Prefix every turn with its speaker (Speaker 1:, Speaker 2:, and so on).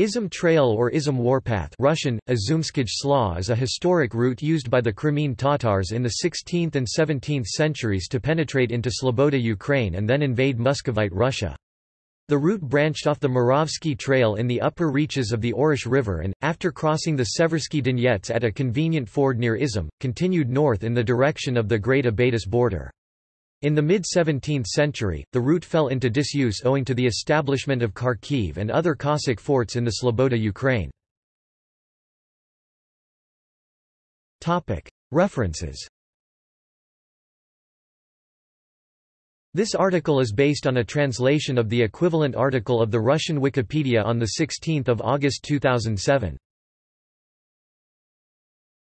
Speaker 1: Izum Trail or Izum Warpath Russian, Azumskij Sla is a historic route used by the Crimean Tatars in the 16th and 17th centuries to penetrate into Sloboda Ukraine and then invade Muscovite Russia. The route branched off the Muravsky Trail in the upper reaches of the Orish River and, after crossing the Seversky Donets at a convenient ford near Izum, continued north in the direction of the Great Abatis border. In the mid-17th century, the route fell into disuse owing to the establishment of Kharkiv and other Cossack forts in the Sloboda Ukraine. References This article is based on a translation of the equivalent article of the Russian Wikipedia on 16 August 2007.